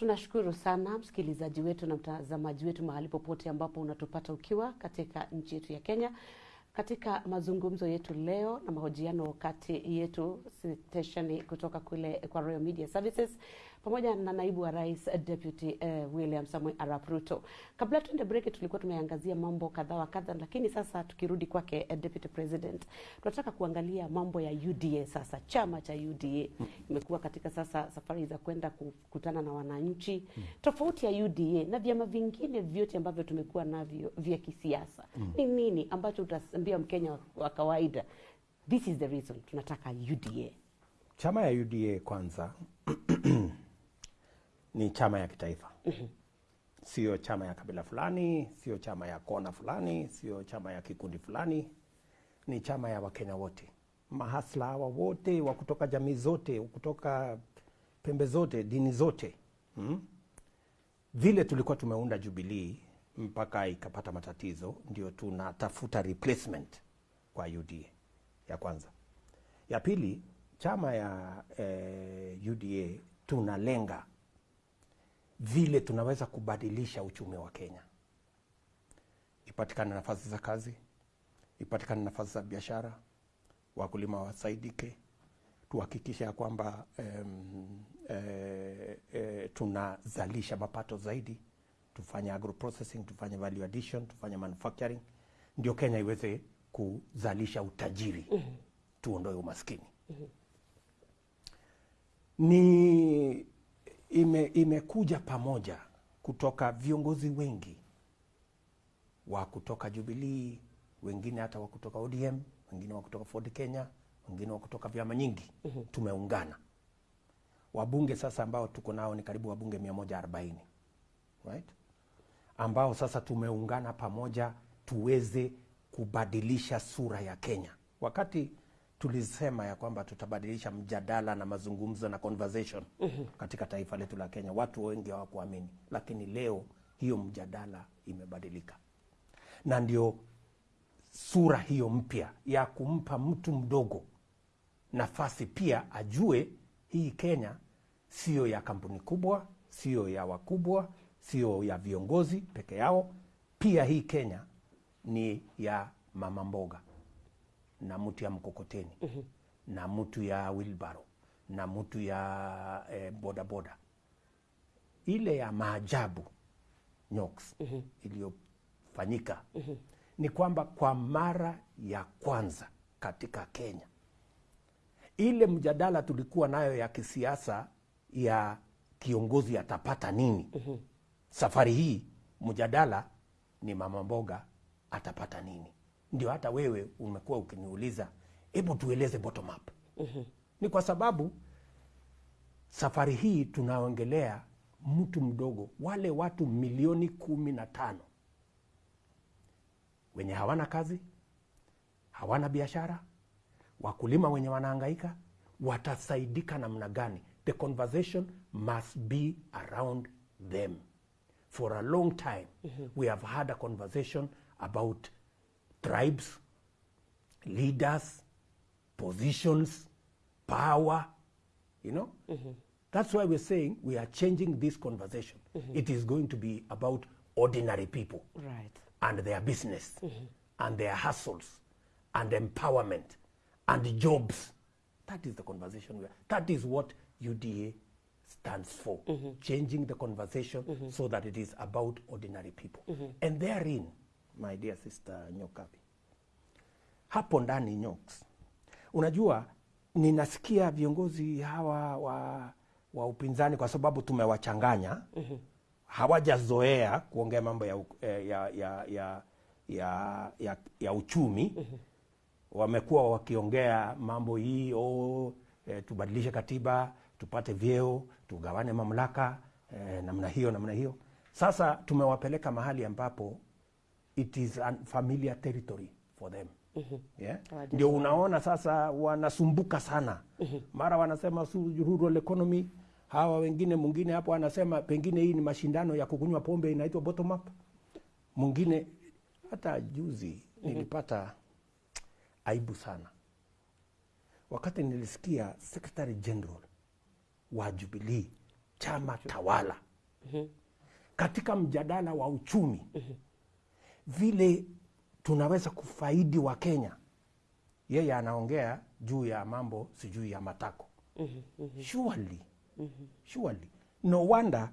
Tunashukuru sana msikilizaji wetu na mtazamaji wetu mahali popote ambapo unatupata ukiwa katika nchi yetu ya Kenya, katika mazungumzo yetu leo na mahojiano kati yetu stesheni kutoka kule kwa Royal Media Services pamoja na naibu wa rais Deputy uh, William Samoei Arap Ruto. Kabla tuende break, tulikuwa tumeangazia mambo kadha wa kadha, lakini sasa tukirudi kwake uh, Deputy President, tunataka kuangalia mambo ya UDA. Sasa chama cha UDA imekuwa katika sasa safari za kwenda kukutana na wananchi mm. Tofauti ya UDA na vyama vingine vyote ambavyo tumekuwa navyo vya kisiasa ni nini ambacho utaambia Mkenya wa kawaida, this is the reason tunataka UDA? Chama ya UDA kwanza ni chama ya kitaifa sio chama ya kabila fulani, sio chama ya kona fulani, sio chama ya kikundi fulani. Ni chama ya Wakenya wote, mahasla hawa wote wa kutoka jamii zote, kutoka pembe zote, dini zote hmm? Vile tulikuwa tumeunda jubilii mpaka ikapata matatizo, ndio tunatafuta replacement kwa UDA ya kwanza. Ya pili, chama ya eh, UDA tunalenga vile tunaweza kubadilisha uchumi wa Kenya, ipatikane nafasi za kazi, ipatikane nafasi za biashara, wakulima wasaidike, tuhakikishe ya kwamba um, e, e, tunazalisha mapato zaidi, tufanye agro processing, tufanye value addition, tufanye manufacturing, ndio Kenya iweze kuzalisha utajiri mm -hmm. tuondoe umaskini mm -hmm. ni ime, imekuja pamoja kutoka viongozi wengi wa kutoka Jubilee, wengine hata wa kutoka ODM, wengine wa kutoka Ford Kenya, wengine wa kutoka vyama nyingi mm -hmm. Tumeungana wabunge sasa ambao tuko nao ni karibu wabunge 140 right? ambao sasa tumeungana pamoja tuweze kubadilisha sura ya Kenya. Wakati tulisema ya kwamba tutabadilisha mjadala na mazungumzo na conversation mm -hmm. katika taifa letu la Kenya, watu wengi hawakuamini, lakini leo hiyo mjadala imebadilika, na ndio sura hiyo mpya ya kumpa mtu mdogo nafasi pia ajue hii Kenya siyo ya kampuni kubwa, siyo ya wakubwa, siyo ya viongozi peke yao. Pia hii Kenya ni ya mama mboga na mtu ya mkokoteni mm -hmm. na mtu ya wilbaro na mtu ya eh, bodaboda ile ya maajabu Nyox mm -hmm. iliyofanyika mm -hmm. ni kwamba kwa mara ya kwanza katika Kenya ile mjadala tulikuwa nayo ya kisiasa ya kiongozi atapata nini mm -hmm. safari hii mjadala ni mama mboga atapata nini ndio hata wewe umekuwa ukiniuliza hebu tueleze bottom up. mm -hmm. Ni kwa sababu safari hii tunaongelea mtu mdogo, wale watu milioni kumi na tano wenye hawana kazi, hawana biashara, wakulima wenye wanaangaika, watasaidika namna gani? The conversation must be around them. For a long time mm -hmm. we have had a conversation about tribes, leaders, positions, power, you know? Mm -hmm. That's why we're saying we are changing this conversation. Mm -hmm. It is going to be about ordinary people Right. and their business and their hustles and empowerment and jobs. That is the conversation. We are, that is what UDA stands for. Changing the conversation so that it is about ordinary people. And therein, my dear sister Nyokabi, hapo ndani Nyoks, unajua ninasikia viongozi hawa wa, wa upinzani kwa sababu tumewachanganya mm -hmm. hawajazoea kuongea mambo ya, eh, ya, ya, ya, ya, ya, ya uchumi mm -hmm. wamekuwa wakiongea mambo hii oh, eh, tubadilishe katiba tupate vyeo tugawane mamlaka eh, namna hiyo namna hiyo sasa tumewapeleka mahali ambapo it is familiar territory for them. Yeah? Ndio unaona sasa wanasumbuka sana. Mara wanasema su- rural economy hawa wengine mwingine hapo anasema pengine hii ni mashindano ya kukunywa pombe inaitwa bottom up. Mwingine hata juzi nilipata aibu sana. Wakati nilisikia secretary general wa Jubilee chama tawala katika mjadala wa uchumi vile tunaweza kufaidi wa Kenya. Yeye anaongea juu ya mambo sijui ya matako mm -hmm. surely mm -hmm. surely no wonder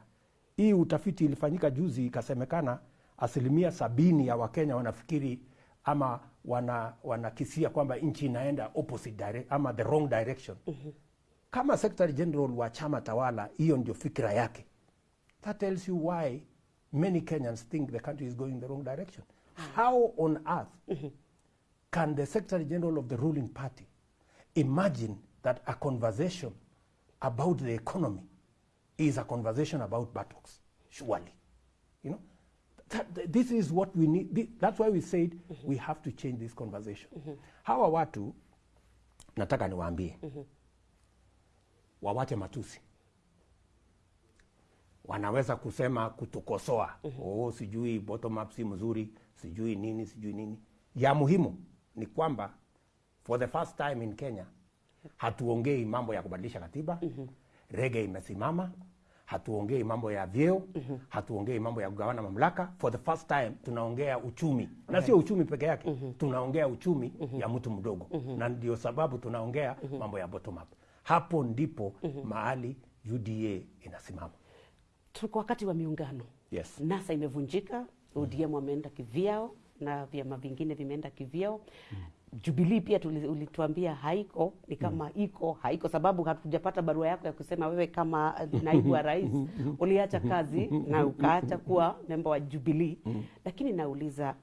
hii utafiti ilifanyika juzi ikasemekana asilimia sabini ya wakenya wanafikiri ama wana wanakisia kwamba nchi inaenda opposite direct, ama the wrong direction mm -hmm. kama secretary general wa chama tawala hiyo ndio fikira yake that tells you why many kenyans think the country is going in the wrong direction. How on earth can the secretary general of the ruling party imagine that a conversation about the economy is a conversation about buttocks? Surely. You know? That, this is what we need Th that's why we said mm -hmm. we have to change this conversation. Mm -hmm. hawa watu nataka niwaambie wawache matusi wanaweza kusema kutukosoa mm -hmm. oh, sijui bottom up si mzuri sijui nini sijui nini ya muhimu ni kwamba for the first time in kenya hatuongei mambo ya kubadilisha katiba mm -hmm. rege imesimama hatuongei mambo ya vyeo mm -hmm. hatuongei mambo ya kugawana mamlaka for the first time tunaongea uchumi na sio uchumi peke yake mm -hmm. tunaongea uchumi mm -hmm. ya mtu mdogo mm -hmm. na ndio sababu tunaongea mambo ya bottom up hapo ndipo mm -hmm. mahali uda inasimama tuko wakati wa miungano. Yes. nasa imevunjika odm wameenda kivyao na vyama vingine vimeenda kivyao jubilii pia ulituambia haiko ni kama mm. iko haiko sababu hatujapata barua yako ya kusema wewe kama naibu wa rais uliacha kazi na ukaacha kuwa memba wa jubilii lakini nauliza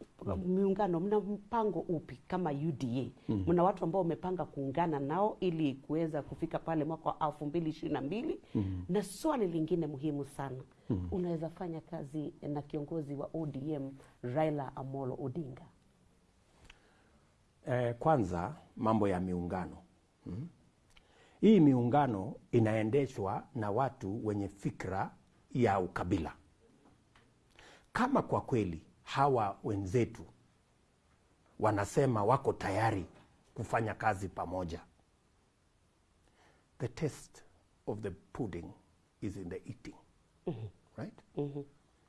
miungano mna mpango upi kama uda mm. mna watu ambao umepanga kuungana nao ili kuweza kufika pale mwaka wa elfu mbili ishirini na mbili mm. na swali lingine muhimu sana mm. unaweza fanya kazi na kiongozi wa odm raila amolo odinga Eh, kwanza mambo ya miungano hmm? Hii miungano inaendeshwa na watu wenye fikra ya ukabila. Kama kwa kweli hawa wenzetu wanasema wako tayari kufanya kazi pamoja, the test of the pudding is in the eating right?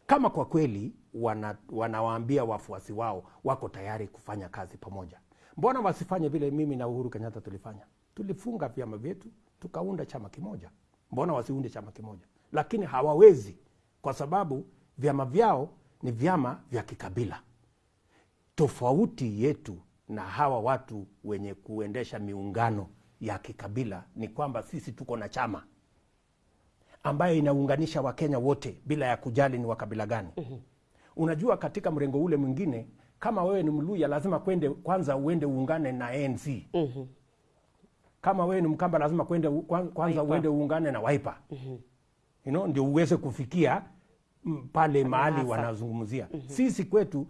kama kwa kweli wana, wanawaambia wafuasi wao wako tayari kufanya kazi pamoja, mbona wasifanye vile mimi na Uhuru Kenyatta tulifanya? Tulifunga vyama vyetu tukaunda chama kimoja. Mbona wasiunde chama kimoja? Lakini hawawezi kwa sababu vyama vyao ni vyama vya kikabila. Tofauti yetu na hawa watu wenye kuendesha miungano ya kikabila ni kwamba sisi tuko na chama ambayo inaunganisha Wakenya wote bila ya kujali ni wa kabila gani. Unajua, katika mrengo ule mwingine, kama wewe ni Mluya lazima kwende kwanza uende uungane na ANC. Kama wewe ni Mkamba lazima kwende kwanza Waipa. uende uungane na Wiper. You know, ndio uweze kufikia mm, pale mahali wanazungumzia. Sisi kwetu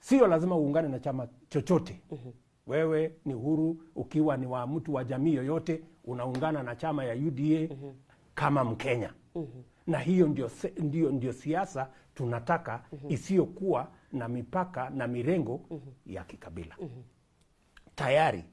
sio lazima uungane na chama chochote. mm -hmm. Wewe ni huru, ukiwa ni wa mtu wa jamii yoyote, unaungana na chama ya UDA mm -hmm. kama Mkenya. Na hiyo ndio, ndio, ndio siasa tunataka mm -hmm. isiyokuwa na mipaka na mirengo mm -hmm. ya kikabila. mm -hmm. Tayari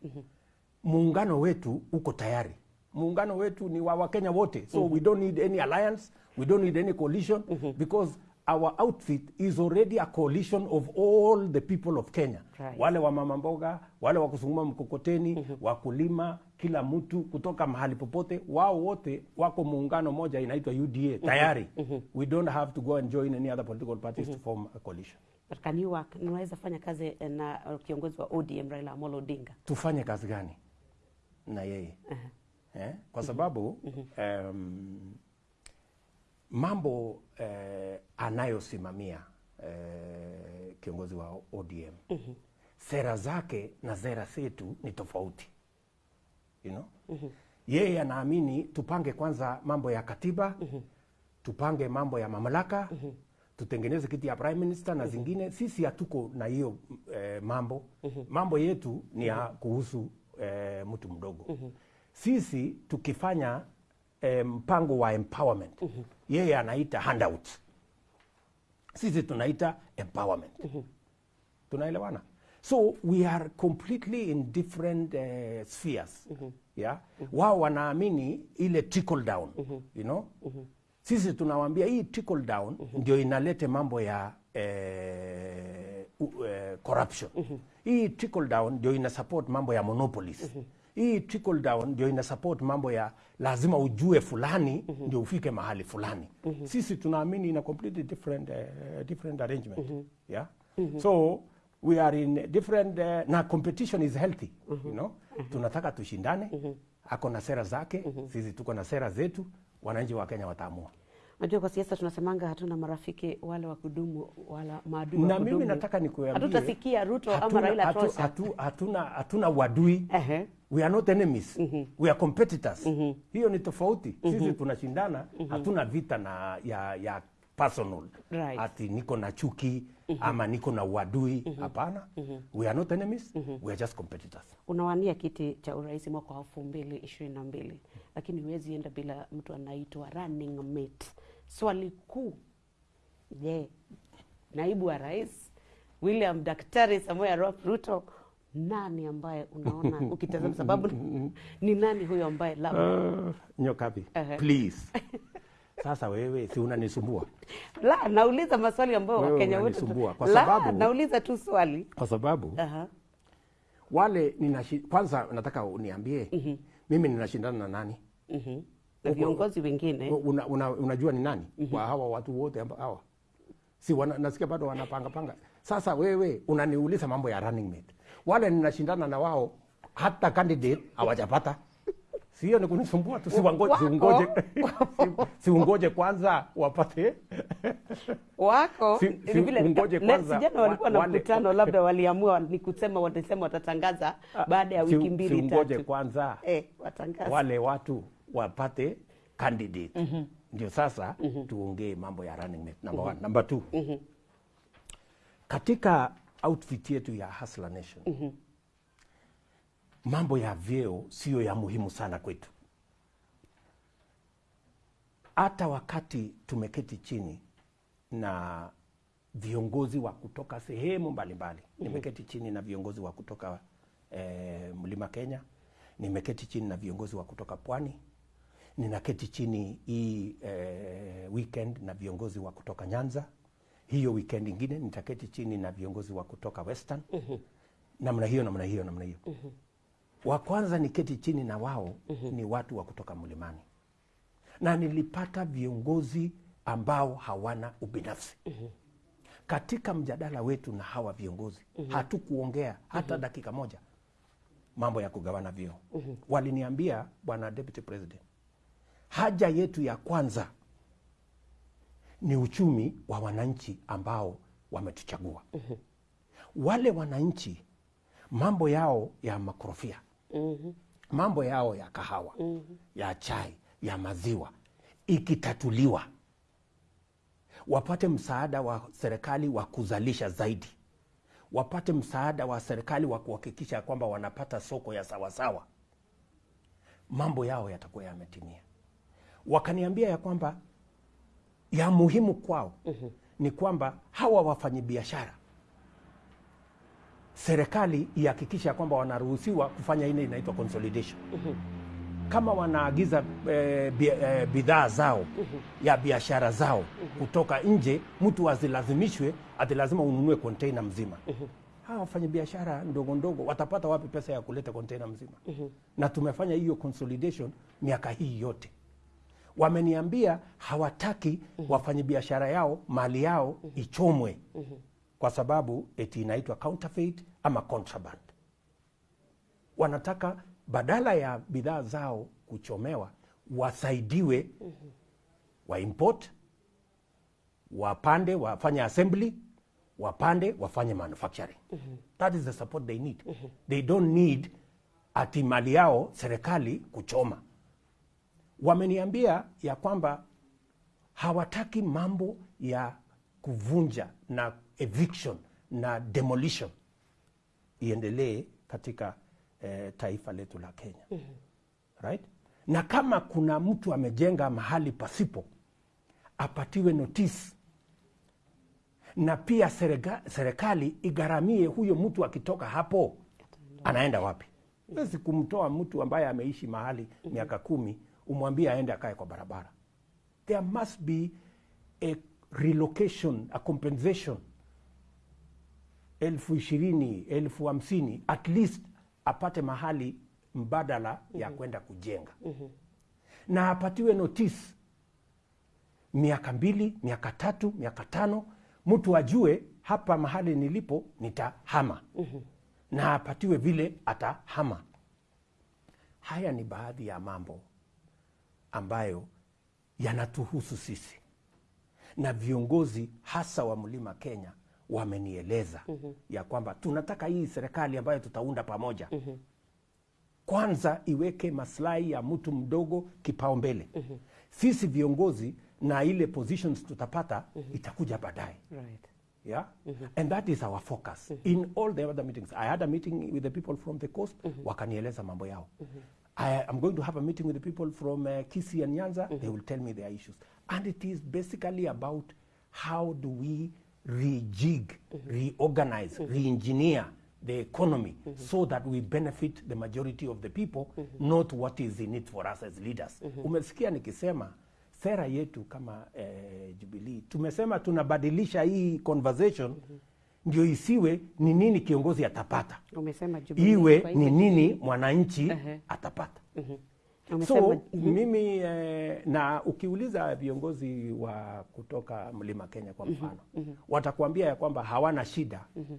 muungano wetu uko tayari. Muungano wetu ni wa Wakenya wote, so mm -hmm. we don't need any alliance, we don't need any coalition mm -hmm. because our outfit is already a coalition of all the people of Kenya. Right. Wale wa mama mboga, wale wa kusunguma mkokoteni, wakulima, kila mtu kutoka mahali popote, wao wote wako muungano moja inaitwa UDA tayari. mm -hmm. We don't have to go and join any other political parties mm -hmm. to form a coalition. But can you unaweza fanya kazi eh, na eh, kiongozi wa ODM Raila Amolo Odinga? tufanye kazi gani na yeye uh -huh. eh? kwa sababu um, mambo eh, anayosimamia eh, kiongozi wa ODM sera zake na sera zetu ni tofauti you know? mm -hmm. yeye anaamini tupange kwanza mambo ya katiba mm -hmm. tupange mambo ya mamlaka mm -hmm. tutengeneze kiti ya prime minister na zingine. Sisi hatuko na hiyo eh, mambo. Mambo yetu ni ya kuhusu eh, mtu mdogo. Sisi tukifanya eh, mpango wa empowerment yeye anaita handout sisi tunaita empowerment. Tunaelewana so we are completely in different uh, spheres Mm -hmm. yeah Mm -hmm. wao wanaamini ile trickle down mm -hmm. you know Mm -hmm. sisi tunawaambia hii trickle down mm -hmm. ndio inalete mambo ya eh, uh, uh, corruption Mm -hmm. hii trickle down ndio ina support mambo ya monopolies Mm -hmm. hii trickle down ndio ina support mambo ya lazima ujue fulani mm -hmm. ndio ufike mahali fulani Mm -hmm. sisi tunaamini ina completely different, uh, different arrangement Mm -hmm. yeah Mm -hmm. so we are in different uh, na competition is healthy mm -hmm. you know? Mm -hmm. tunataka tushindane. Mm -hmm. ako na sera zake. Mm -hmm. sisi tuko na sera zetu. Wananchi wa kenya wataamua. Unajua kwa siasa tunasemanga hatuna marafiki wale wa kudumu wala maadui wa kudumu. na mimi nataka nikuambie. Hatutasikia Ruto ama hatuna- Raila hatu- tosha. hatu- hatuna hatuna wadui. Ehe. we are not enemies. We are competitors. Hiyo ni tofauti. Sisi tunashindana. Hatuna vita na ya, ya personal Right. ati niko na chuki mm -hmm. ama niko na uadui hapana -hmm. Mm -hmm. we are not enemies mm -hmm. we are just competitors Unawania kiti cha urais mwaka wa elfu mbili ishirini na mbili lakini huwezi enda bila mtu anaitwa running mate. Swali kuu, je, naibu wa rais William Daktari Samoei Arap Ruto nani ambaye unaona ukitazama, sababu ni nani huyo ambaye labda uh, nyokapi -huh. please sasa wewe si unanisumbua? La nauliza maswali ambayo Wakenya wote kwa la sababu- nauliza tu swali. Kwa sababu uh -huh. wale ninashi, kwanza nataka uniambie uh -huh. mimi ninashindana na nani? Uh -huh. na viongozi wengine. una, una, unajua ni nani? Uh -huh. kwa hawa watu wote ambao hawa. Si wana, nasikia bado wanapanga panga. Sasa wewe unaniuliza mambo ya running mate. Wale ninashindana na wao hata candidate hawajapata si hiyo ni kunisumbua tu siwangoje siungoje si- siungoje kwanza wapate. Wako. Si- si vile ungoje kwanza sijana walikuwa na mkutano labda waliamua ni kusema watasema watatangaza baada ya wiki mbili siungoje tatu. kwanza eh, watangaza wale watu wapate candidate. Ndio sasa tuongee mambo ya running mate. Number one. Number two. Katika outfit yetu ya Hustler Nation mambo ya vyeo siyo ya muhimu sana kwetu. Hata wakati tumeketi chini na viongozi wa kutoka sehemu mbalimbali nimeketi chini na viongozi wa kutoka eh, mlima kenya nimeketi chini na viongozi wa kutoka pwani ninaketi chini hii eh, weekend na viongozi wa kutoka nyanza hiyo weekend ingine nitaketi chini na viongozi wa kutoka western. Namna hiyo namna hiyo namna hiyo wa kwanza ni keti chini na wao mm -hmm. ni watu wa kutoka mlimani na nilipata viongozi ambao hawana ubinafsi mm -hmm. katika mjadala wetu na hawa viongozi mm -hmm. hatukuongea hata mm -hmm. dakika moja mambo ya kugawana vyeo waliniambia bwana deputy president haja yetu ya kwanza ni uchumi wa wananchi ambao wametuchagua mm -hmm. wale wananchi mambo yao ya makorofia mambo yao ya kahawa mm -hmm. ya chai ya maziwa ikitatuliwa wapate msaada wa serikali wa kuzalisha zaidi wapate msaada wa serikali wa kuhakikisha kwamba wanapata soko ya sawasawa mambo yao yatakuwa yametimia wakaniambia ya kwamba ya muhimu kwao mm -hmm. ni kwamba hawa wafanyabiashara serikali ihakikisha kwamba wanaruhusiwa kufanya ile inaitwa consolidation. Kama wanaagiza e, bi- bidhaa zao ya biashara zao kutoka nje mtu azilazimishwe ati lazima ununue konteina mzima. Hawa wafanya biashara ndogo ndogo watapata wapi pesa ya kuleta konteina mzima? Na tumefanya hiyo consolidation miaka hii yote. Wameniambia hawataki wafanyabiashara yao mali yao ichomwe kwa sababu eti inaitwa counterfeit ama contraband. Wanataka badala ya bidhaa zao kuchomewa wasaidiwe wa import wapande wafanye assembly wapande wafanye manufacturing. That is the support they need. They don't need ati mali yao serikali kuchoma. Wameniambia ya kwamba hawataki mambo ya kuvunja na eviction na demolition iendelee katika eh, taifa letu la Kenya mm -hmm. right? Na kama kuna mtu amejenga mahali pasipo apatiwe notice na pia serikali igharamie huyo mtu akitoka hapo anaenda wapi. Wezi kumtoa mtu ambaye ameishi mahali miaka kumi umwambie aende akae kwa barabara. there must be a relocation a compensation elfu ishirini elfu hamsini at least apate mahali mbadala mm -hmm. ya kwenda kujenga mm -hmm. na apatiwe notice miaka mbili miaka tatu miaka tano mtu ajue hapa mahali nilipo nitahama mm -hmm. na apatiwe vile atahama haya ni baadhi ya mambo ambayo yanatuhusu sisi na viongozi hasa wa mlima kenya wamenieleza mm -hmm. ya kwamba tunataka hii serikali ambayo tutaunda pamoja mm -hmm. kwanza iweke maslahi ya mtu mdogo kipaumbele sisi viongozi na ile positions tutapata mm -hmm. itakuja baadaye Right. yeah mm -hmm. and that is our focus mm -hmm. in all the other meetings i had a meeting with the people from the coast mm -hmm. wakanieleza mambo yao mm -hmm. I am going to have a meeting with the people from uh, Kisii and Nyanza Mm -hmm. they will tell me their issues and it is basically about how do we rejig reorganize re-engineer the economy mm -hmm. so that we benefit the majority of the people mm -hmm. not what is in it for us as leaders Mm -hmm. umesikia nikisema sera yetu kama eh, Jubilee tumesema tunabadilisha hii conversation mm -hmm ndio isiwe ni nini kiongozi atapata, Umesema Jubilee, iwe ni nini mwananchi uh -huh. atapata. Umesema So mimi eh, na ukiuliza viongozi wa kutoka mlima Kenya kwa mfano mm -hmm. watakuambia ya kwamba hawana shida mm -hmm.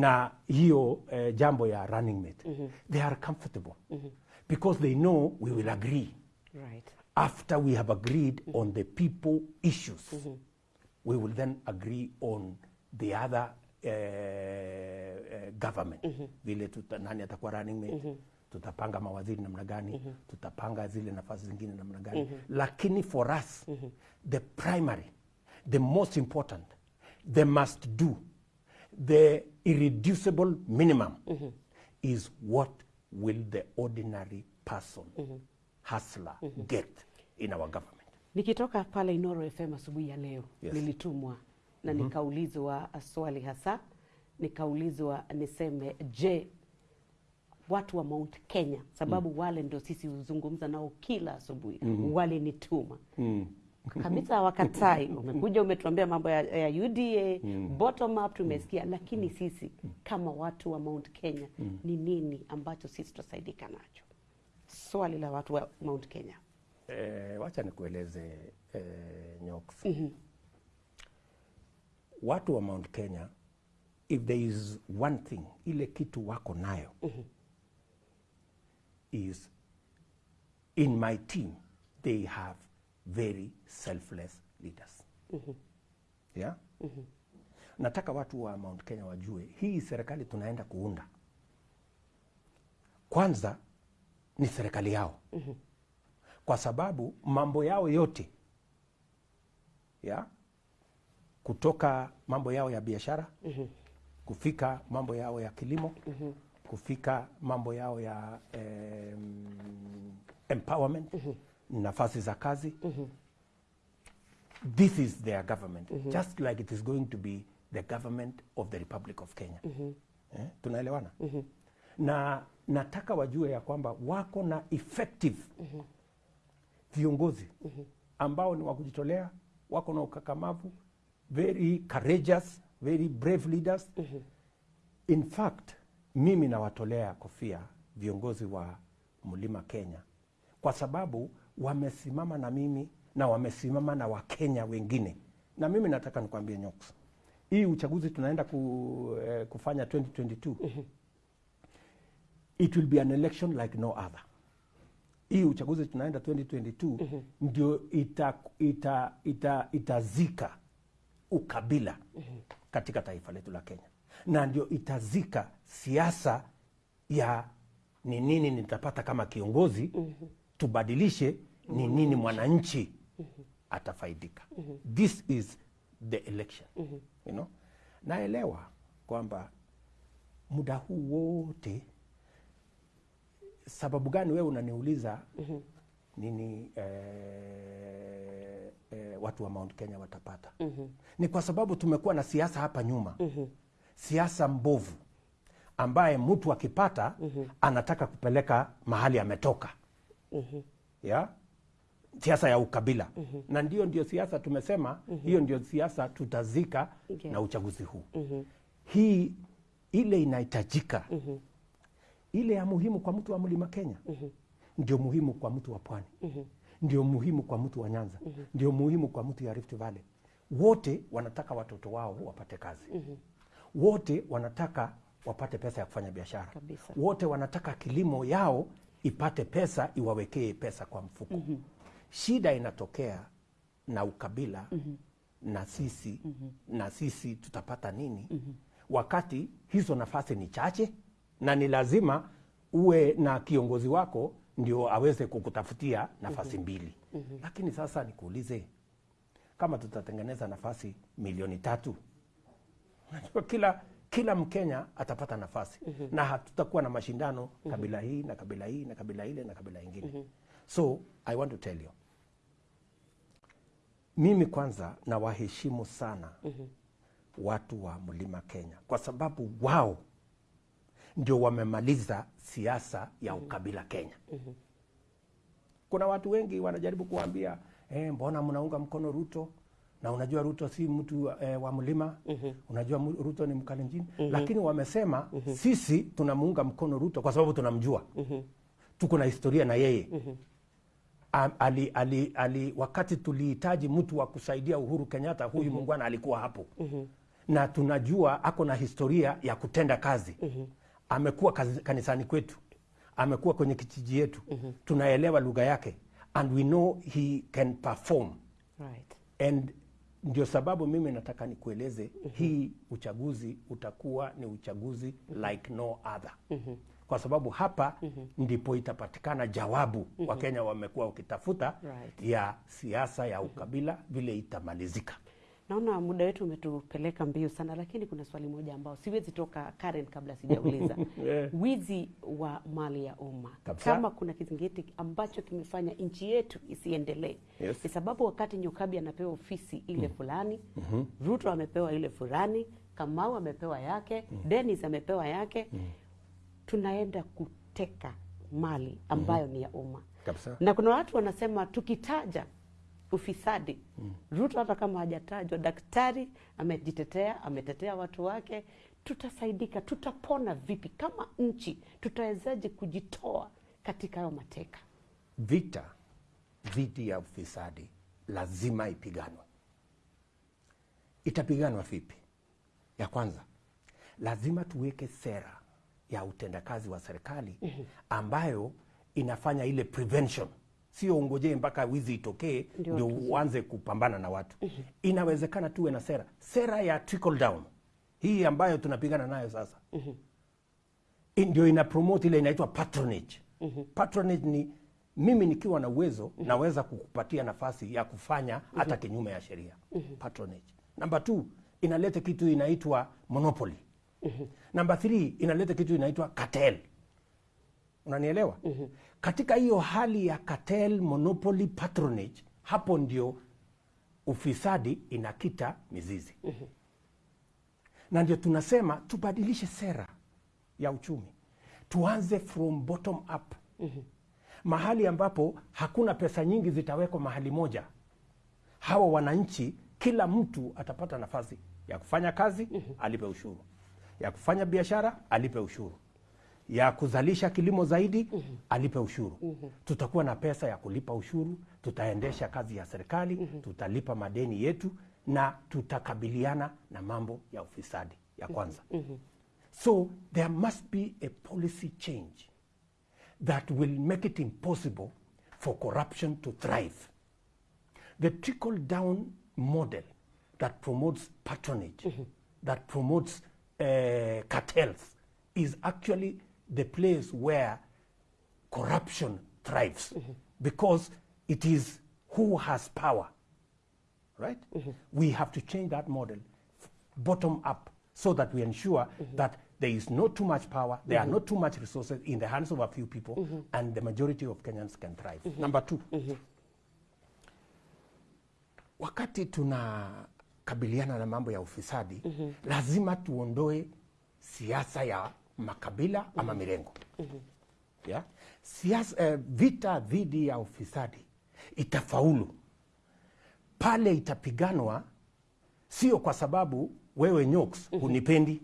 na hiyo eh, jambo ya running mate mm -hmm. they are comfortable mm -hmm. because they know we will agree right. after we have agreed mm -hmm. on the people issues mm -hmm. we will then agree on the other uh, uh, government vile tuta, nani atakuwa running mate tutapanga mawaziri namna gani mm -hmm. tutapanga zile nafasi zingine namna gani mm -hmm. lakini for us mm -hmm. the primary the most important the must do the irreducible minimum mm -hmm. is what will the ordinary person mm -hmm. hustler mm -hmm. get in our government Nikitoka pale Inoro FM asubuhi ya leo Yes. nilitumwa na mm -hmm. nikaulizwa swali hasa, nikaulizwa niseme, je, watu wa Mount Kenya, sababu mm. wale ndio sisi huzungumza nao kila asubuhi, mm -hmm. walinituma kabisa wakatai Umekuja umetuambia mambo ya, ya UDA mm. bottom up tumesikia, lakini sisi kama watu wa Mount Kenya mm. ni nini ambacho sisi tutasaidika nacho? Swali la watu wa Mount Kenya. Eh, wacha nikueleze eh, Nyox. Watu wa Mount Kenya, if there is one thing, ile kitu wako nayo is in my team they have very selfless leaders. Mm -hmm. Yeah? Mm -hmm. Nataka watu wa Mount Kenya wajue hii serikali tunaenda kuunda, kwanza ni serikali yao mm -hmm. kwa sababu mambo yao yote ya kutoka mambo yao ya biashara mm -hmm. kufika mambo yao ya kilimo kufika mambo yao ya eh, empowerment mm -hmm. nafasi za kazi mm -hmm. this is their government mm -hmm. just like it is going to be the government of the republic of kenya mm -hmm. eh, tunaelewana mm -hmm. na nataka wajue ya kwamba wako na effective mm -hmm. viongozi mm -hmm. ambao ni wa kujitolea, wako na ukakamavu, very courageous, very brave leaders. mm -hmm. In fact, mimi nawatolea kofia viongozi wa Mlima Kenya kwa sababu wamesimama na mimi na wamesimama na Wakenya wengine, na mimi nataka nikwambie Nyox, hii uchaguzi tunaenda ku, eh, kufanya 2022 it will be an election like no other. Hii uchaguzi tunaenda 2022 ndio ita, ita, ita, itazika ukabila katika taifa letu la Kenya, na ndio itazika siasa ya ni nini nitapata kama kiongozi, mm -hmm. tubadilishe ni nini mwananchi mm -hmm. atafaidika. mm -hmm. This is the election mm -hmm. you know? Naelewa kwamba muda huu wote sababu gani wewe unaniuliza mm -hmm. nini eh, eh, watu wa Mount Kenya watapata? mm -hmm. Ni kwa sababu tumekuwa na siasa hapa nyuma, siasa mbovu ambaye mtu akipata mm -hmm. anataka kupeleka mahali ametoka mm ya siasa ya ukabila mm -hmm. na ndio ndio siasa tumesema mm hiyo ndio siasa tutazika Okay. na uchaguzi huu mm -hmm. hii ile inahitajika mm -hmm. ile ya muhimu kwa mtu wa mlima Kenya mm -hmm. ndio muhimu kwa mtu wa pwani mm -hmm. ndio muhimu kwa mtu wa Nyanza mm -hmm. ndio muhimu kwa mtu ya Rift Valley. Wote wanataka watoto wao wapate kazi wote wanataka wapate pesa ya kufanya biashara Kabisa. wote wanataka kilimo yao ipate pesa iwawekee pesa kwa mfuko mm -hmm. shida inatokea na ukabila mm -hmm. na sisi mm -hmm. na sisi tutapata nini mm -hmm. wakati hizo nafasi ni chache na ni lazima uwe na kiongozi wako ndio aweze kukutafutia nafasi mm -hmm. mbili mm -hmm. lakini sasa nikuulize kama tutatengeneza nafasi milioni tatu Unajua kila kila Mkenya atapata nafasi mm -hmm. na hatutakuwa na mashindano kabila hii na kabila hii na kabila ile na kabila ingine. mm -hmm. So I want to tell you, mimi kwanza nawaheshimu sana mm -hmm. watu wa mlima Kenya kwa sababu wao ndio wamemaliza siasa ya ukabila Kenya. mm -hmm. Kuna watu wengi wanajaribu kuambia eh, mbona mnaunga mkono Ruto na unajua Ruto si mtu eh, wa mlima mm -hmm. unajua Ruto ni Mkalenjin lakini wamesema mm -hmm. sisi tunamuunga mkono Ruto kwa sababu tunamjua mm -hmm. tuko na historia na yeye mm -hmm. ali, ali, ali, wakati tulihitaji mtu wa kusaidia Uhuru Kenyatta huyu mm -hmm. mungwana alikuwa hapo mm -hmm. na tunajua ako na historia ya kutenda kazi mm -hmm. amekuwa kanisani kwetu amekuwa kwenye kijiji yetu mm -hmm. tunaelewa lugha yake and we know he can perform Right. and ndio sababu mimi nataka nikueleze mm -hmm. hii uchaguzi utakuwa ni uchaguzi like no other mm -hmm. kwa sababu hapa mm -hmm. ndipo itapatikana jawabu mm -hmm. wakenya wamekuwa wakitafuta Right. ya siasa ya ukabila vile itamalizika Naona muda wetu umetupeleka mbio sana, lakini kuna swali moja ambao siwezi toka Karen kabla sijauliza. Yeah. Wizi wa mali ya umma, kama kuna kizingiti ambacho kimefanya nchi yetu isiendelee, Yes. ni sababu wakati Nyokabi anapewa ofisi ile fulani, mm -hmm. Ruto amepewa ile fulani, Kamau amepewa yake, mm. Dennis amepewa yake, mm. tunaenda kuteka mali ambayo mm -hmm. ni ya umma na kuna watu wanasema tukitaja ufisadi mm. Ruto hata kama hajatajwa, daktari amejitetea, ametetea watu wake, tutasaidika, tutapona vipi kama nchi? Tutawezaje kujitoa katika hayo mateka? vita dhidi ya ufisadi lazima ipiganwe. Itapiganwa vipi? Ya kwanza, lazima tuweke sera ya utendakazi wa serikali ambayo inafanya ile prevention, sio ungojee mpaka wizi itokee Ndio uanze kupambana na watu. mm -hmm. Inawezekana tuwe na sera, sera ya trickle down hii ambayo tunapigana nayo sasa mm -hmm. ndio ina promote ile inaitwa patronage. mm -hmm. Patronage ni mimi nikiwa na uwezo mm -hmm. naweza kukupatia nafasi ya kufanya mm -hmm. hata kinyume ya sheria. mm -hmm. Patronage. Namba 2 inaleta kitu inaitwa monopoly. mm -hmm. Namba 3 inaleta kitu inaitwa cartel. Unanielewa? Katika hiyo hali ya cartel, monopoly, patronage, hapo ndio ufisadi inakita mizizi. Na ndio tunasema tubadilishe sera ya uchumi, tuanze from bottom up. Mahali ambapo hakuna pesa nyingi zitawekwa mahali moja. Hawa wananchi, kila mtu atapata nafasi ya kufanya kazi, alipe ushuru, ya kufanya biashara, alipe ushuru, ya kuzalisha kilimo zaidi, mm -hmm. alipe ushuru. mm -hmm. Tutakuwa na pesa ya kulipa ushuru, tutaendesha kazi ya serikali, mm -hmm. tutalipa madeni yetu na tutakabiliana na mambo ya ufisadi ya kwanza. mm -hmm. So there must be a policy change that will make it impossible for corruption to thrive. The trickle down model that promotes patronage, mm -hmm. that promotes uh, cartels, is actually the place where corruption thrives mm -hmm. because it is who has power right? Mm -hmm. We have to change that model bottom up so that we ensure that there is not too much power, there are not too much resources in the hands of a few people, and the majority of Kenyans can thrive. Number two, wakati tunakabiliana na mambo ya ufisadi mm -hmm. lazima tuondoe siasa ya makabila ama mirengo. Yeah? siasa, eh, vita dhidi ya ufisadi itafaulu. Pale itapiganwa sio kwa sababu wewe nyoks hunipendi.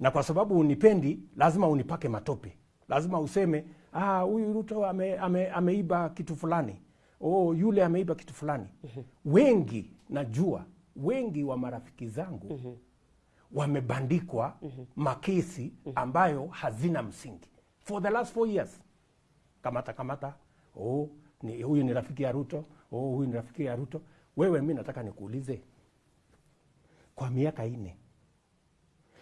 Na kwa sababu unipendi lazima unipake matope. Lazima useme "Ah, huyu ruto ame, ame, ameiba kitu fulani. Oh, yule ameiba kitu fulani. Wengi najua wengi wa marafiki zangu wamebandikwa makesi ambayo hazina msingi. For the last four years. Kamata kamata. Oh, ni, huyu ni rafiki ya ruto. Oh, huyu ni rafiki ya ruto. Wewe mi nataka nikuulize. Kwa miaka ine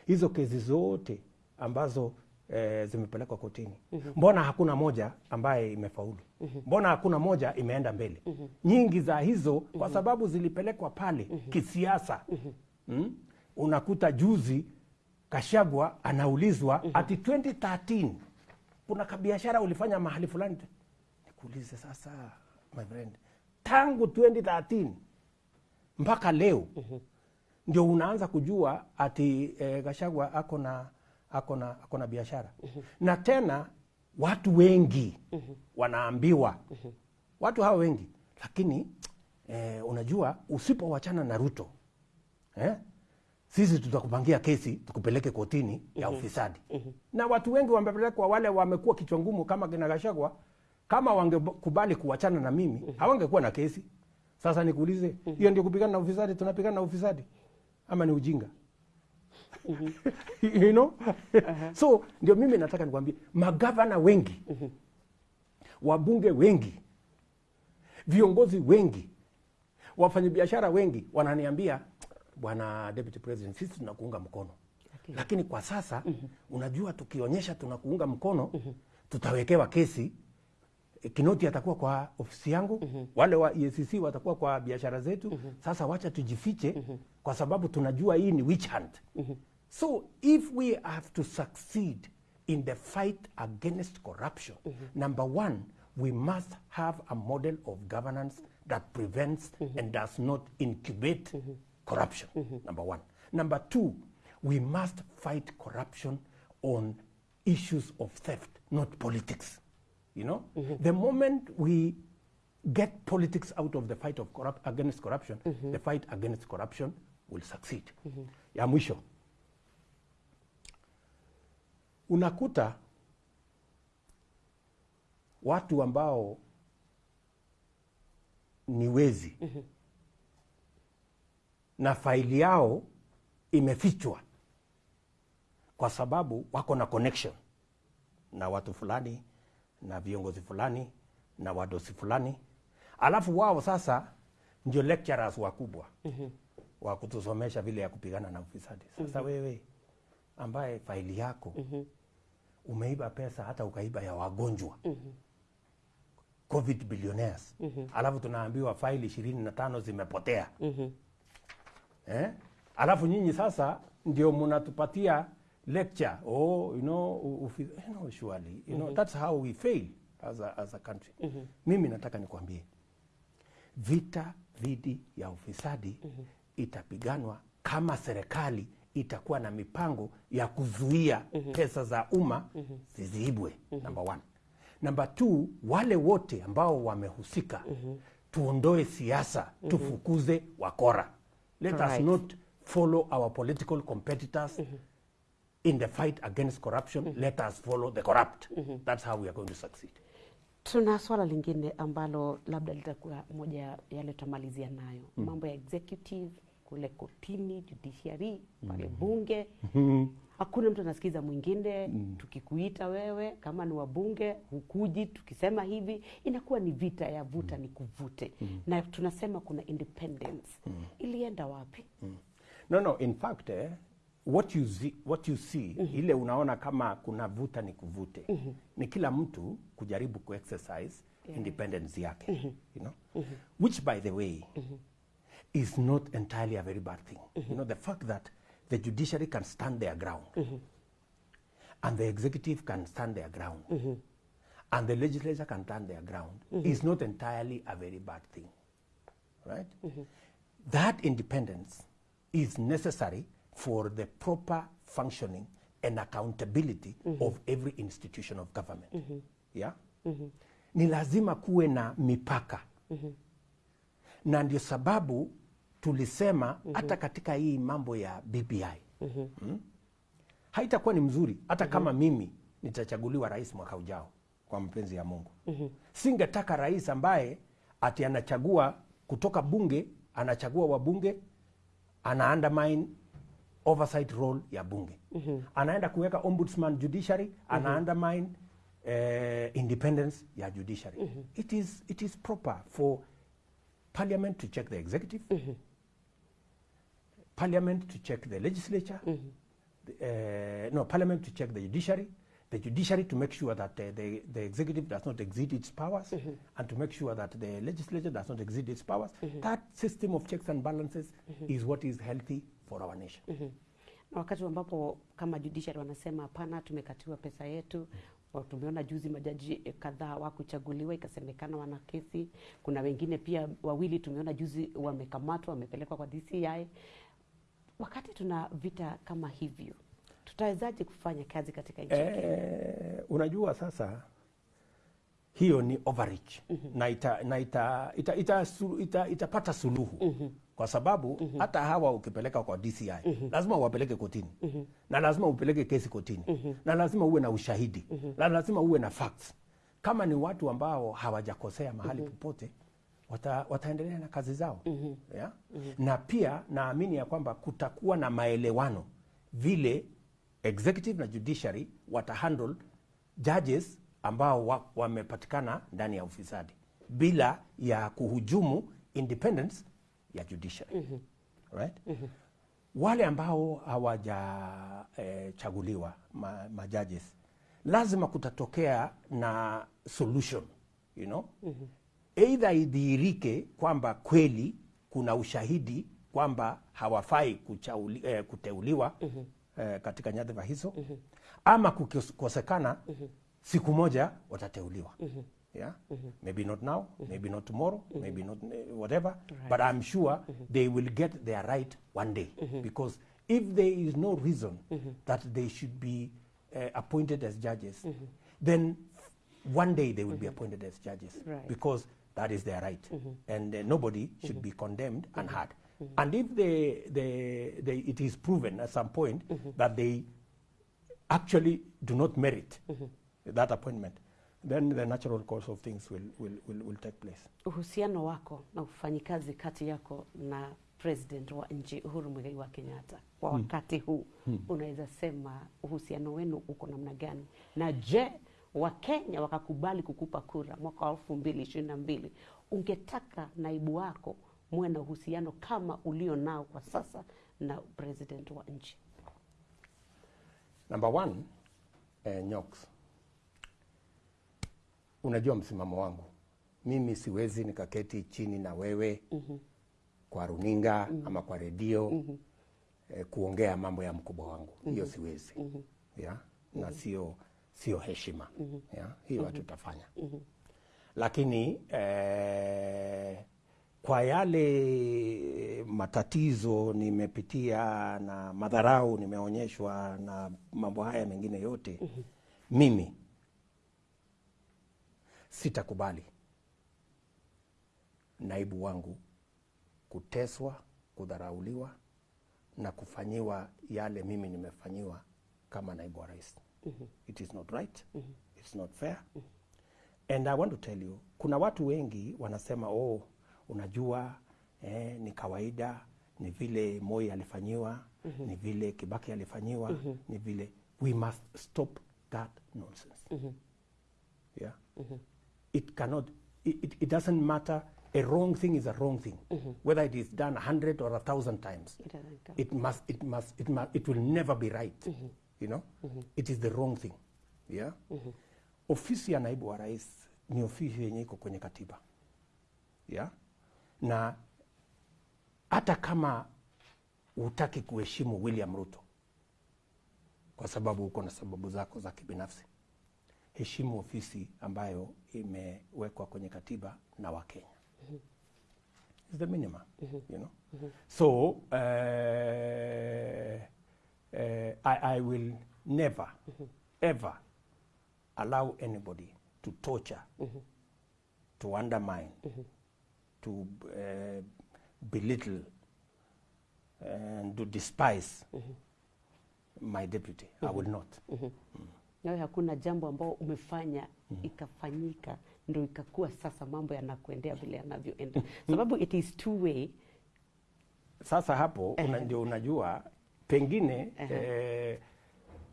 hizo kesi zote ambazo eh, zimepelekwa kotini mm -hmm. mbona hakuna moja ambaye imefaulu? Mm -hmm. mbona hakuna moja imeenda mbele? Mm -hmm. nyingi za hizo kwa sababu zilipelekwa pale mm -hmm. kisiasa mm? Unakuta juzi kashagwa anaulizwa mm -hmm. ati 2013 kuna kabiashara ulifanya mahali fulani nikuulize sasa my friend tangu 2013 mpaka leo mm -hmm. ndio unaanza kujua ati eh, Kashagwa ako na ako na ako na biashara na tena watu wengi mm -hmm. wanaambiwa mm -hmm. watu hawa wengi lakini eh, unajua usipowachana na Ruto eh, sisi tutakupangia kesi tukupeleke kotini ya ufisadi. Mm -hmm. na watu wengi wamepelekwa wale wamekuwa kichwa ngumu kama kina Gachagua kama wangekubali kuachana na mimi mm -hmm. hawangekuwa na kesi. Sasa nikuulize hiyo ndio kupigana na ufisadi? Tunapigana na ufisadi? Ama ni ujinga? You know? Uh -huh. so ndio mimi nataka nikwambie magavana wengi mm -hmm. wabunge wengi viongozi wengi wafanyabiashara wengi wananiambia bwana deputy president sisi tunakuunga mkono Okay. lakini kwa sasa mm -hmm. unajua tukionyesha tunakuunga mkono mm -hmm. tutawekewa kesi E, kinoti atakuwa kwa ofisi yangu mm -hmm. wale wa EACC watakuwa kwa biashara zetu mm -hmm. sasa wacha tujifiche mm -hmm. kwa sababu tunajua hii ni witch hunt mm -hmm. so if we have to succeed in the fight against corruption mm -hmm. number one we must have a model of governance that prevents mm -hmm. and does not incubate corruption mm -hmm. number one number two we must fight corruption on issues of theft not politics you know mm -hmm. the moment we get politics out of the fight of corrupt, against corruption mm -hmm. the fight against corruption will succeed ya mwisho unakuta watu ambao ni wezi na faili yao imefichwa kwa sababu wako na connection na watu fulani na viongozi fulani na wadosi fulani alafu wao sasa ndio lecturers wakubwa mm -hmm. wa kutusomesha vile ya kupigana na ufisadi sasa mm -hmm. wewe ambaye faili yako mm -hmm. umeiba pesa hata ukaiba ya wagonjwa mm -hmm. covid billionaires mm -hmm. alafu tunaambiwa faili ishirini na tano zimepotea eh? alafu nyinyi sasa ndio mnatupatia lecture oh, you know, ufi, you know, surely, you know, mm -hmm. that's how we fail as a, as a country mm -hmm. mimi nataka nikwambie vita dhidi ya ufisadi mm -hmm. itapiganwa kama serikali itakuwa na mipango ya kuzuia mm -hmm. pesa za umma mm -hmm. zisiibwe number one number two wale wote ambao wamehusika mm -hmm. tuondoe siasa mm -hmm. tufukuze wakora let us not follow our political competitors mm -hmm. in the fight against corruption Mm -hmm. let us follow the corrupt Mm -hmm. that's how we are going to succeed Tuna swala lingine ambalo labda litakuwa moja ya yale tutamalizia nayo, mambo ya executive kule kotini, judiciary pale bunge. Hakuna mtu anasikiza mwingine. mm. Tukikuita wewe kama ni wabunge, hukuji. Tukisema hivi, inakuwa ni vita ya vuta mm. ni kuvute, mm. na tunasema kuna independence. mm. Ilienda wapi? no no in fact eh, what you see, what you see mm -hmm. ile unaona kama kuna vuta ni kuvute mm -hmm. ni kila mtu kujaribu kuexercise independence yake mm -hmm. you know mm -hmm. which by the way mm -hmm. is not entirely a very bad thing mm -hmm. you know the fact that the judiciary can stand their ground mm -hmm. and the executive can stand their ground mm -hmm. and the legislature can stand their ground mm -hmm. is not entirely a very bad thing right? That independence is necessary for the proper functioning and accountability of every institution of government. Yeah? ni lazima kuwe na mipaka na ndio sababu tulisema mm -hmm. hata katika hii mambo ya BBI mm, -hmm. hmm? haitakuwa ni mzuri hata mm -hmm. kama mimi nitachaguliwa rais mwaka ujao kwa mapenzi ya Mungu. mm -hmm. Singetaka rais ambaye ati anachagua kutoka bunge, anachagua wabunge, ana undermine oversight role ya bunge mm -hmm. anaenda kuweka ombudsman judiciary ana undermine eh, independence ya judiciary mm -hmm. it, is, it is proper for parliament to check the executive parliament to check the legislature mm the, uh, no parliament to check the judiciary the judiciary to make sure that uh, the, the executive does not exceed its powers mm -hmm. and to make sure that the legislature does not exceed its powers Mm -hmm. that system of checks and balances is what is healthy for our nation na wakati ambapo kama judiciary wanasema hapana, tumekatiwa pesa yetu. Wa- Tumeona juzi majaji eh, kadhaa wakuchaguliwa, ikasemekana wana kesi. Kuna wengine pia wawili tumeona juzi wamekamatwa, wamepelekwa kwa DCI. Wakati tuna vita kama hivyo, tutawezaje kufanya kazi katika nchi ya Kenya? Eh, unajua sasa hiyo ni overreach na ita, na ita, ita, ita, ita, ita, itapata suluhu kwa sababu mm -hmm. hata hawa ukipeleka kwa DCI mm -hmm. lazima uwapeleke kotini mm -hmm. na lazima upeleke kesi kotini mm -hmm. na lazima uwe na ushahidi mm -hmm. na lazima uwe na facts. Kama ni watu ambao hawajakosea mahali mm -hmm. popote wata, wataendelea na kazi zao mm -hmm. yeah? mm -hmm. na pia naamini ya kwamba kutakuwa na maelewano vile executive na judiciary watahandle judges ambao wa- wamepatikana ndani ya ufisadi bila ya kuhujumu independence ya judiciary mm -hmm. right? mm -hmm. wale ambao hawajachaguliwa ma, ma judges lazima kutatokea na solution you know? Either idhihirike kwamba kweli kuna ushahidi kwamba hawafai kuchauli, eh, kuteuliwa mm -hmm. eh, katika nyadhifa hizo mm -hmm. ama kukosekana mm -hmm. siku moja watateuliwa yeah? maybe not now maybe not tomorrow maybe not whatever right. but I'm sure they will get their right one day because if there is no reason that they should be uh, appointed as judges then one day they will be appointed as judges Right. because that is their right. Mm -hmm. and uh, nobody should be condemned and hurt and if they, they, they, it is proven at some point that they actually do not merit that appointment then the natural course of things will, will, will, will take place. Uhusiano wako na ufanyikazi kati yako na president wa nchi Uhuru Muigai wa Kenyatta kwa wakati huu unaweza sema uhusiano wenu uko namna gani? Na je, Wakenya wakakubali kukupa kura mwaka wa elfu mbili ishirini na mbili, ungetaka naibu wako muwe na uhusiano kama ulio nao kwa sasa na president wa nchi? Number one, eh, Nyox, unajua msimamo wangu. Mimi siwezi nikaketi chini na wewe mm -hmm. kwa runinga mm -hmm. ama kwa redio mm -hmm. eh, kuongea mambo ya mkubwa wangu. Hiyo siwezi mm -hmm. yeah? mm -hmm. na sio sio heshima. Mm -hmm. ya, hiyo hatutafanya. Lakini eh, kwa yale matatizo nimepitia na madharau nimeonyeshwa na mambo haya mengine yote mm -hmm. mimi sitakubali naibu wangu kuteswa kudharauliwa na kufanyiwa yale mimi nimefanyiwa kama naibu wa rais it is not right. It's not fair. And i want to tell you kuna watu wengi wanasema oh unajua eh, ni kawaida ni vile moi alifanyiwa mm -hmm. ni vile kibaki alifanyiwa mm -hmm. ni vile. We must stop that nonsense. Mm -hmm. yeah. Mm -hmm. it cannot it, it, it doesn't matter. A wrong thing is a wrong thing. Mm -hmm. whether it is done a hundred or a thousand times It it must it must it must it will never be right you know mm -hmm. it is the wrong thing yeah mm -hmm. ofisi ya naibu wa rais ni ofisi yenye iko kwenye katiba yeah na hata kama hutaki kuheshimu William Ruto kwa sababu uko na sababu zako za kibinafsi heshimu ofisi ambayo imewekwa kwenye katiba na Wakenya. It's the minimum, mm -hmm. you know. mm -hmm. So uh, I, I will never ever allow anybody to torture to undermine, to uh, belittle, and to despise my deputy. I will not. nawe hakuna jambo ambao umefanya ikafanyika ndo ikakuwa sasa mambo yanakuendea vile yanavyoenda sababu it is two way Sasa hapo una, ndio unajua pengine uh -huh. eh,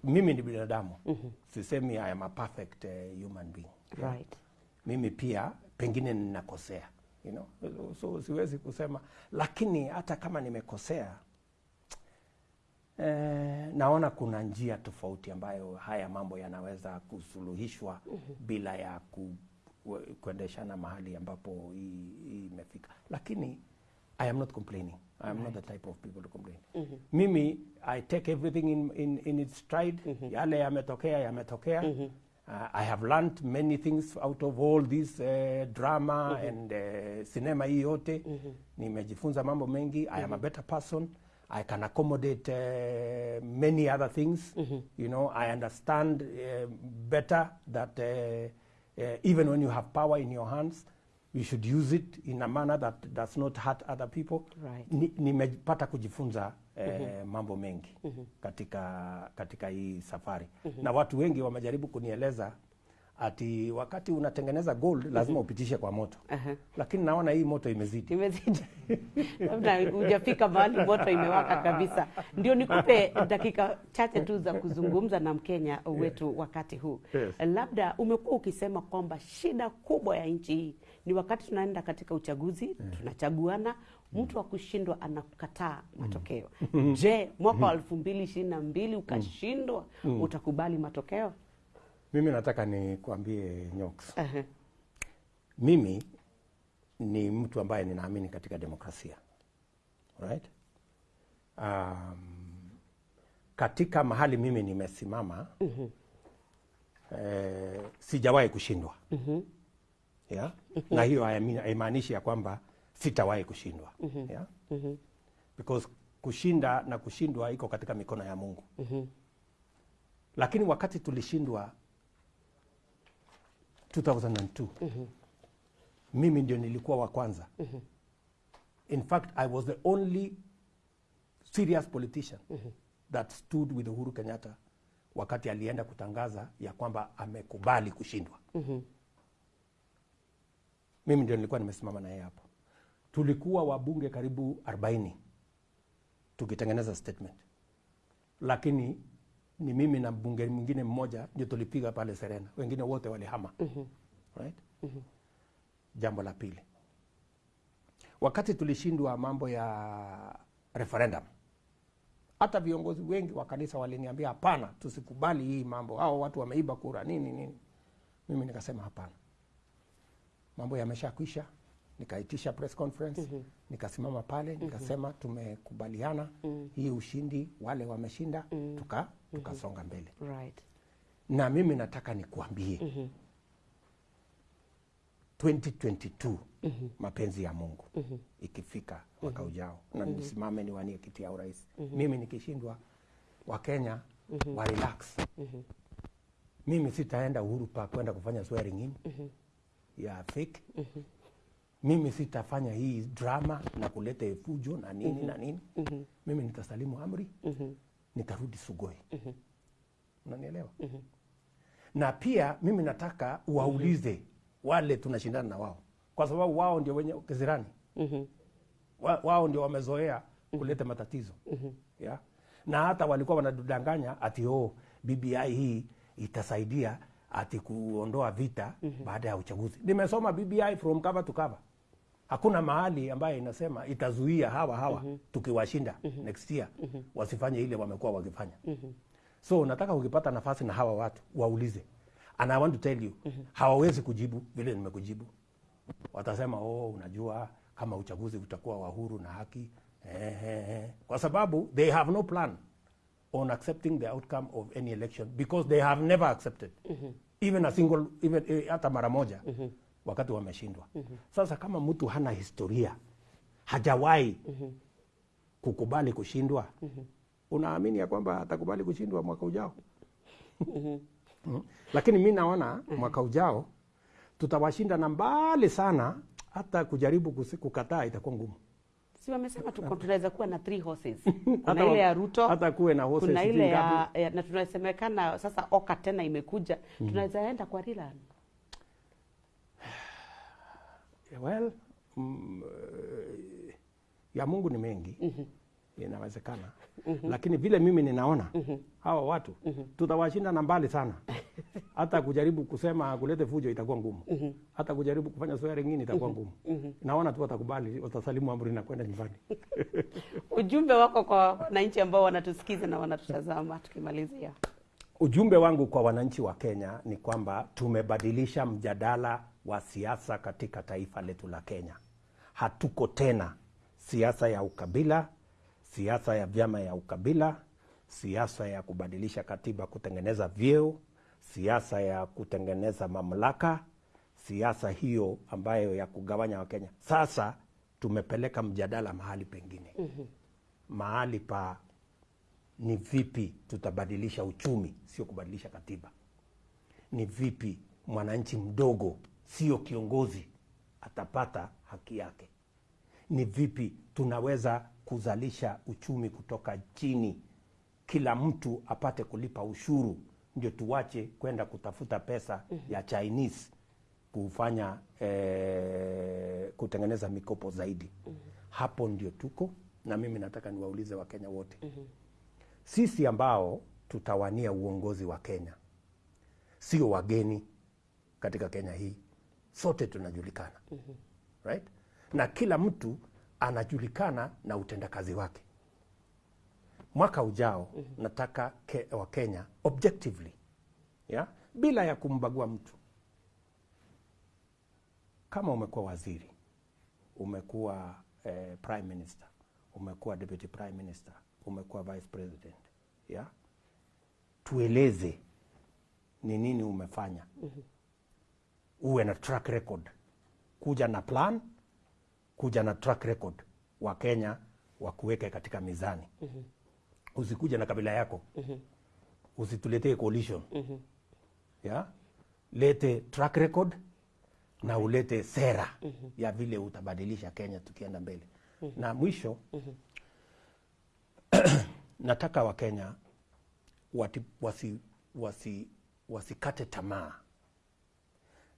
mimi ni binadamu mm -hmm. sisemi I am a perfect uh, human being right mimi pia pengine ninakosea you know? so, siwezi kusema lakini hata kama nimekosea eh, naona kuna njia tofauti ambayo haya mambo yanaweza kusuluhishwa mm -hmm. bila ya ku, kuendeshana mahali ambapo hii imefika lakini I am not complaining. I right. not the type of people to complain. Mm -hmm. Mimi I take everything in, in, in its stride. Yale yametokea yametokea. Uh, I have learned many things out of all this uh, drama mm -hmm. and uh, cinema hii yote. Nimejifunza mambo mengi. I am a better person. I can accommodate uh, many other things. Mm -hmm. You know, I understand uh, better that uh, uh, even when you have power in your hands, you should use it in a manner that does not hurt other people. Right. Ni- Nimepata kujifunza eh, mambo mengi katika, katika hii safari na watu wengi wamejaribu kunieleza ati wakati unatengeneza gold lazima upitishe kwa moto Aha. lakini naona hii moto imezidi. imezidi labda hujafika mahali moto imewaka kabisa ndio nikupe dakika chache tu za kuzungumza na mkenya wetu wakati huu Yes. labda umekuwa ukisema kwamba shida kubwa ya nchi hii ni wakati tunaenda katika uchaguzi tunachaguana mtu wa kushindwa anakataa matokeo. Mm. je mwaka wa elfu mbili ishirini na mbili ukashindwa utakubali matokeo? Mimi nataka nikwambie Nyoks, -huh. mimi ni mtu ambaye ninaamini katika demokrasia. Right? Um, katika mahali mimi nimesimama eh, sijawahi kushindwa yeah? na hiyo haimaanishi ya kwamba sitawahi kushindwa. Yeah? because kushinda na kushindwa iko katika mikono ya Mungu. Lakini wakati tulishindwa 2002 mimi ndio nilikuwa wa kwanza. In fact i was the only serious politician that stood with uhuru kenyatta wakati alienda kutangaza ya kwamba amekubali kushindwa mimi ndio nilikuwa nimesimama na yeye hapo tulikuwa wabunge karibu 40 tukitengeneza statement lakini ni mimi na mbunge mwingine mmoja ndio tulipiga pale Serena, wengine wote walihama. mm -hmm. right? mm -hmm. Jambo la pili, wakati tulishindwa mambo ya referendum, hata viongozi wengi wa kanisa waliniambia hapana, tusikubali hii mambo, hao watu wameiba kura nini nini. Mimi nikasema hapana, mambo yameshakwisha. Nikaitisha press conference mm -hmm. nikasimama pale nikasema tumekubaliana mm -hmm. hii ushindi, wale wameshinda, mm -hmm. tuka tukasonga mbele right na mimi nataka nikuambie mm -hmm. 2022 mm -hmm. mapenzi ya Mungu mm -hmm. ikifika mwaka ujao na mm -hmm. nisimame niwanie kiti ya urais mm -hmm. mimi nikishindwa Wakenya wa relax mm -hmm. mimi sitaenda Uhuru Park kwenda kufanya swearing in ya fake mm -hmm. mimi sitafanya hii drama na kuleta fujo na nini mm -hmm. na nini mm -hmm. mimi nitasalimu amri mm -hmm. nitarudi Sugoi mm -hmm. unanielewa mm -hmm. na pia mimi nataka waulize mm -hmm. wale tunashindana na wao, kwa sababu wao ndio wenye kizirani mm -hmm. wa, wao ndio wamezoea kuleta matatizo mm -hmm. yeah? na hata walikuwa wanadanganya ati oh, BBI hii itasaidia ati kuondoa vita mm -hmm. baada ya uchaguzi. Nimesoma BBI from cover to cover, hakuna mahali ambayo inasema itazuia hawa hawa mm -hmm. tukiwashinda mm -hmm. next year mm -hmm. wasifanye ile wamekuwa wakifanya. mm -hmm. So nataka ukipata nafasi na hawa watu waulize, and I want to tell you mm -hmm. hawawezi kujibu vile nimekujibu. Watasema oh, unajua kama uchaguzi utakuwa wa huru na haki eh, eh, eh. Kwa sababu they have no plan on accepting the outcome of any election because they have never accepted mm -hmm. even a single even eh, hata mara moja mm -hmm. wakati wameshindwa. mm -hmm. Sasa kama mtu hana historia hajawahi mm -hmm. kukubali kushindwa mm -hmm. unaamini ya kwamba atakubali kushindwa mwaka ujao? Mm. -hmm. Lakini mi naona mm -hmm. mwaka ujao tutawashinda na mbali sana, hata kujaribu kukataa itakuwa ngumu. Si wamesema tuko tunaweza kuwa na three horses. Kuna ile ya ruto hata kuwe na horses kuna ile ya, ya na tunasemekana sasa oka tena imekuja. Tunaweza enda kwa rilan Well, mm, eh, ya Mungu ni mengi inawezekana, mm -hmm. lakini vile mimi ninaona mm -hmm. hawa watu mm -hmm. tutawashinda na mbali sana. Hata kujaribu kusema kulete fujo itakuwa ngumu, mm -hmm. hata kujaribu kufanya swearing in itakuwa ngumu. mm -hmm. Naona tu watakubali, watasalimu amri na kwenda nyumbani. ujumbe wako kwa wananchi ambao wanatusikiza na wanatutazama tukimalizia Ujumbe wangu kwa wananchi wa Kenya ni kwamba tumebadilisha mjadala wa siasa katika taifa letu la Kenya. Hatuko tena siasa ya ukabila, siasa ya vyama ya ukabila, siasa ya kubadilisha katiba kutengeneza vyeo, siasa ya kutengeneza mamlaka, siasa hiyo ambayo ya kugawanya Wakenya. Sasa tumepeleka mjadala mahali pengine, mm -hmm. mahali pa ni vipi tutabadilisha uchumi, sio kubadilisha katiba. Ni vipi mwananchi mdogo, sio kiongozi, atapata haki yake. Ni vipi tunaweza kuzalisha uchumi kutoka chini, kila mtu apate kulipa ushuru, ndio tuwache kwenda kutafuta pesa mm -hmm. ya Chinese kufanya eh, kutengeneza mikopo zaidi. mm -hmm. Hapo ndio tuko, na mimi nataka niwaulize Wakenya wote mm -hmm. sisi ambao tutawania uongozi wa Kenya sio wageni katika Kenya hii, sote tunajulikana mm -hmm. right? na kila mtu anajulikana na utendakazi wake. Mwaka ujao mm -hmm. nataka ke, wa Kenya objectively ya? bila ya kumbagua mtu. Kama umekuwa waziri, umekuwa eh, prime minister, umekuwa deputy prime minister, umekuwa vice president ya tueleze ni nini umefanya. Uwe na track record, kuja na plan, kuja na track record, wa Kenya wakuweke katika mizani. mm -hmm. Usikuja na kabila yako, mm -hmm. usituletee coalition mm -hmm. ya lete track record na ulete sera mm -hmm. ya vile utabadilisha Kenya tukienda mbele. mm -hmm. Na mwisho mm -hmm. nataka Wakenya wati, wasi, wasi, wasikate tamaa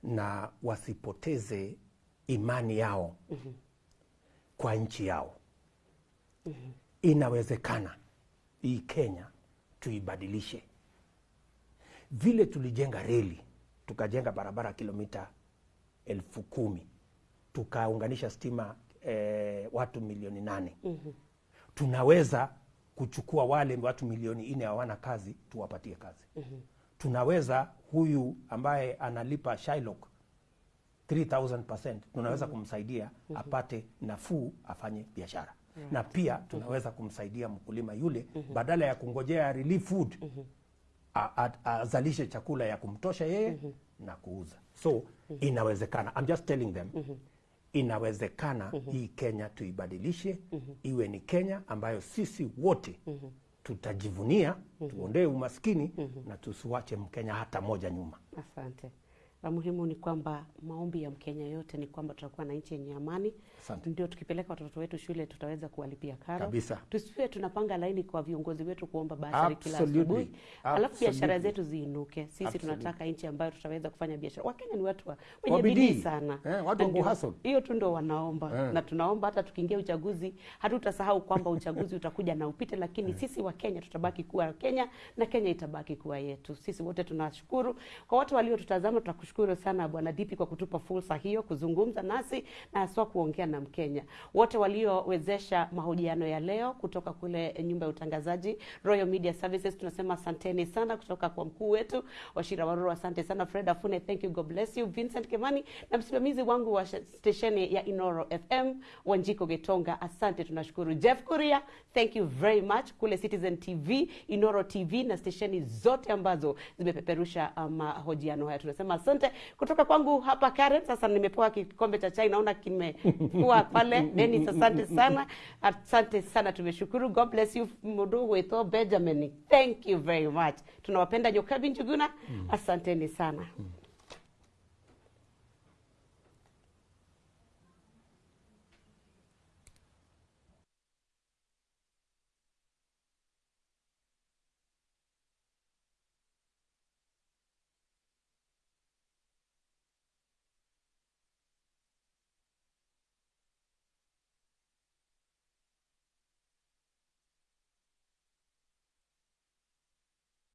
na wasipoteze imani yao kwa nchi yao. Inawezekana hii Kenya tuibadilishe vile tulijenga reli, tukajenga barabara kilomita elfu kumi tukaunganisha stima eh, watu milioni nane mm -hmm. tunaweza kuchukua wale watu milioni nne hawana kazi tuwapatie kazi mm -hmm. tunaweza huyu ambaye analipa Shylock 3000% tunaweza kumsaidia apate nafuu afanye biashara. Na pia tunaweza kumsaidia mkulima yule badala ya kungojea relief food azalishe chakula ya kumtosha yeye na kuuza. So inawezekana I'm just telling them inawezekana hii Kenya tuibadilishe iwe ni Kenya ambayo sisi wote tutajivunia tuondee umaskini na tusiwache Mkenya hata moja nyuma. Asante. La muhimu ni kwamba maombi ya Mkenya yote ni kwamba tutakuwa na nchi yenye amani, Asante. ndio tukipeleka watoto wetu shule tutaweza kuwalipia karo Kabisa. Tusiwe tunapanga laini kwa viongozi wetu kuomba basari kila asubuhi, alafu biashara zetu ziinuke. Sisi Absolutely. tunataka nchi ambayo tutaweza kufanya biashara. Wakenya ni watu wa- wenye bidii sana, Eh, watu wa hustle. hiyo tu ndio wanaomba Eh. na tunaomba hata tukiingia uchaguzi hatutasahau kwamba uchaguzi utakuja na upite, lakini eh. sisi wa Kenya tutabaki kuwa Kenya na Kenya itabaki kuwa yetu. Sisi wote tunashukuru kwa watu waliotutazama, tunakushukuru sana Bwana Dipi kwa kutupa fursa hiyo kuzungumza nasi na haswa kuongea na Mkenya. Wote waliowezesha mahojiano ya leo kutoka kule nyumba ya utangazaji Royal Media Services, tunasema asanteni sana, kutoka kwa mkuu wetu Washira Waruru, asante sana. Fred Afune, thank you, God bless you. Vincent Kemani na msimamizi wangu wa stesheni ya Inoro FM Wanjiko Getonga, asante, tunashukuru. Jeff Kuria, thank you very much kule Citizen TV, Inoro TV na stesheni zote ambazo zimepeperusha uh, mahojiano haya, tunasema asante. Kutoka kwangu hapa Karen, sasa nimepewa kikombe cha chai, naona kimekuwa pale. Dennis, asante sana, asante sana, tumeshukuru. God bless you mudu wetu Benjamin, thank you very much. Tunawapenda Nyokabi Njuguna, asanteni sana.